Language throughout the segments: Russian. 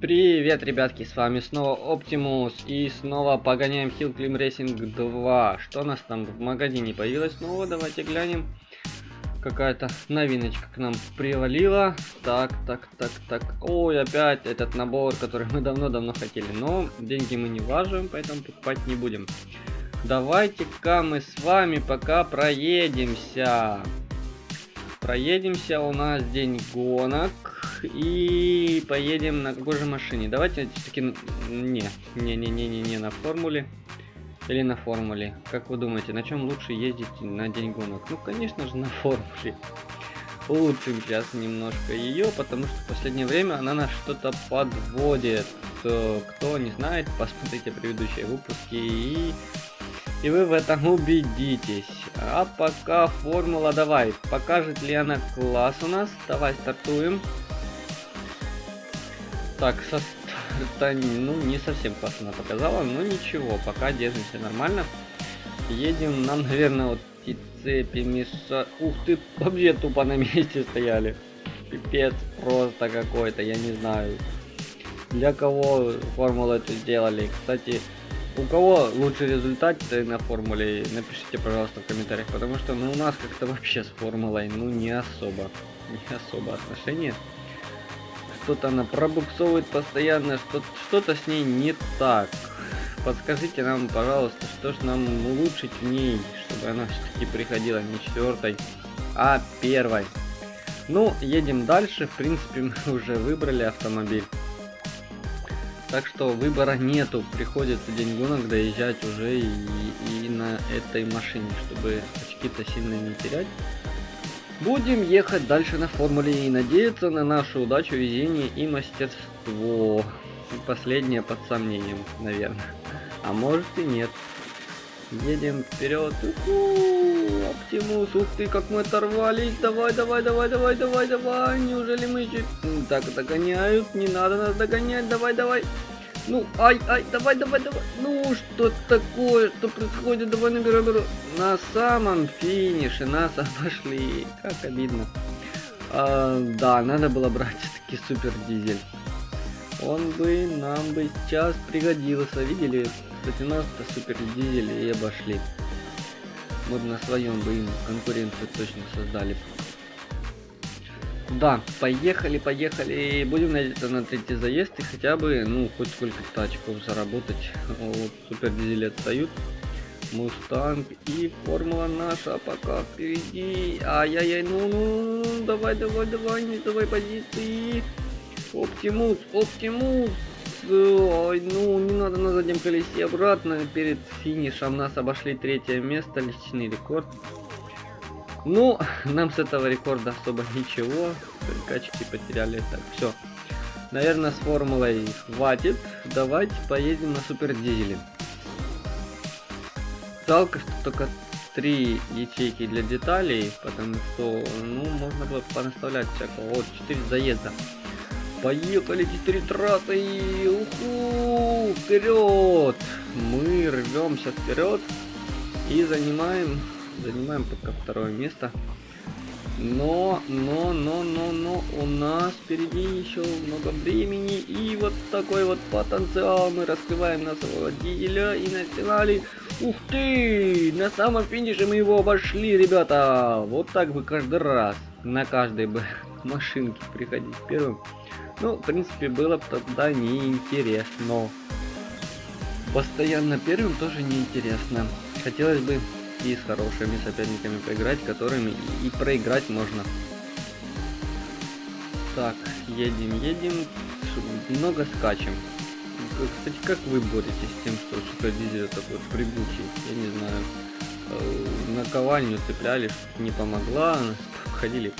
Привет, ребятки, с вами снова Оптимус и снова погоняем Hill Climb Racing 2. Что у нас там в магазине появилось снова? Давайте глянем. Какая-то новиночка к нам привалила. Так, так, так, так. Ой, опять этот набор, который мы давно-давно хотели. Но деньги мы не влаживаем, поэтому покупать не будем. Давайте-ка мы с вами пока проедемся. Проедемся, у нас день гонок. И поедем на какой же машине? Давайте все-таки... Не, не-не-не-не, не на формуле. Или на формуле. Как вы думаете, на чем лучше ездить на день гонок? Ну, конечно же, на формуле. Улучшим сейчас немножко ее, потому что в последнее время она нас что-то подводит. Кто не знает, посмотрите предыдущие выпуски и... И вы в этом убедитесь. А пока формула давай. Покажет ли она класс у нас? Давай стартуем. Так, со старта, ну, не совсем классно показала, но ничего, пока держимся нормально. Едем, нам, наверное, вот эти цепи мешают. Ух ты, вообще тупо на месте стояли. Пипец просто какой-то, я не знаю. Для кого формулу эту сделали. Кстати, у кого лучший результат на формуле, напишите, пожалуйста, в комментариях, потому что ну, у нас как-то вообще с формулой, ну, не особо, не особо отношения что-то она пробуксовывает постоянно, что-то что, -то, с ней не так. Подскажите нам, пожалуйста, что ж нам улучшить в ней, чтобы она все-таки приходила не четвертой, а первой. Ну, едем дальше. В принципе, мы уже выбрали автомобиль. Так что выбора нету. Приходится день гонок доезжать уже и, и на этой машине, чтобы очки-то сильно не терять. Будем ехать дальше на формуле и надеяться на нашу удачу, везение и мастерство. Последнее под сомнением, наверное. А может и нет. Едем вперед. Оптимус, ух ты, как мы оторвались. Давай, давай, давай, давай, давай, давай. Неужели мы еще... Так, догоняют. Не надо нас догонять. Давай, давай. Ну, ай, ай, давай, давай, давай. Ну, что такое? Что происходит? Давай наберу, наберу. На самом финише нас обошли. Как обидно. А, да, надо было брать все-таки супер дизель. Он бы нам бы сейчас пригодился. Видели? Кстати, нас-то супер дизель и обошли. Мы бы на своем бы им конкуренцию точно создали. Да, поехали, поехали. Будем надеяться на третий заезд и хотя бы, ну, хоть сколько-то очков заработать. Вот, супер дизели отстают. Мустанг и формула наша пока впереди. Ай-яй-яй, ну-ну, давай, давай, давай, не давай позиции. Оптимус, Оптимус. Ой, ну, не надо на заднем колесе обратно. Перед финишем нас обошли третье место, личный рекорд. Ну, нам с этого рекорда особо ничего. Только очки потеряли. Так, все. Наверное, с формулой хватит. Давайте поедем на супер дизеле. Жалко, что только три ячейки для деталей, потому что, ну, можно было понаставлять всякого. Вот, 4 заезда. Поехали, 4 трассы. Уху, вперед! Мы рвемся вперед и занимаем занимаем пока второе место. Но, но, но, но, но, у нас впереди еще много времени. И вот такой вот потенциал мы раскрываем на своего дизеля и на финале. Ух ты! На самом финише мы его обошли, ребята. Вот так бы каждый раз на каждой бы машинке приходить первым. Ну, в принципе, было бы тогда неинтересно. Постоянно первым тоже неинтересно. Хотелось бы и с хорошими соперниками поиграть, которыми и проиграть можно. Так, едем, едем, много скачем. Кстати, как вы боретесь с тем, что супердизель такой прыгучий? Я не знаю. Э, наковальню цепляли, не помогла, ходили.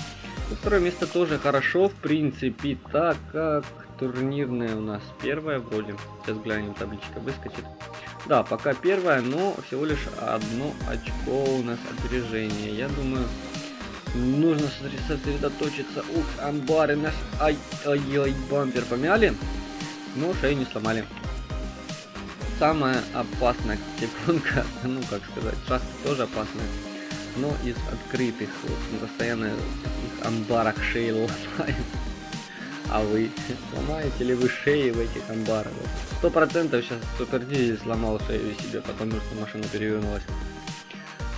Второе место тоже хорошо, в принципе, так как турнирная у нас первая вроде. Сейчас глянем, табличка выскочит. Да, пока первая, но всего лишь одно очко у нас опережение. Я думаю, нужно сосредоточиться. Ух, амбары наш... Ай-ай-ай, бампер помяли. Но шею не сломали. Самая опасная секундка, ну как сказать, шахта тоже опасная. Но из открытых, вот, постоянно в таких амбарах шеи ломаем. А вы сломаете ли вы шеи в этих амбарах? Сто процентов сейчас супердизель сломал шею себе, потому что машина перевернулась.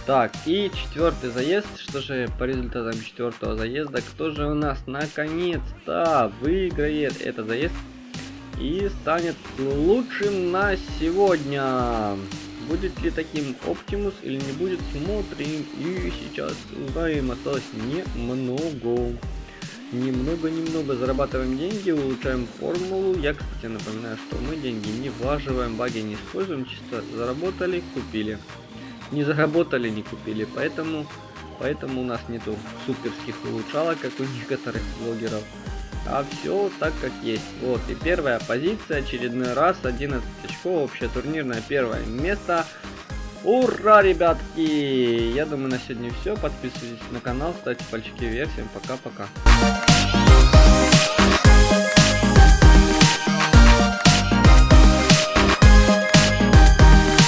Так, и четвертый заезд. Что же по результатам четвертого заезда? Кто же у нас наконец-то выиграет этот заезд и станет лучшим на сегодня? Будет ли таким Оптимус или не будет, смотрим. И сейчас узнаем, осталось немного. Немного-немного зарабатываем деньги, улучшаем формулу. Я, кстати, напоминаю, что мы деньги не влаживаем, баги не используем, чисто заработали, купили. Не заработали, не купили, поэтому, поэтому у нас нету суперских улучшалок, как у некоторых блогеров. А все так как есть. Вот и первая позиция, очередной раз 11 очков, общее турнирное первое место. Ура, ребятки! Я думаю, на сегодня все. Подписывайтесь на канал, ставьте пальчики вверх. Всем пока-пока.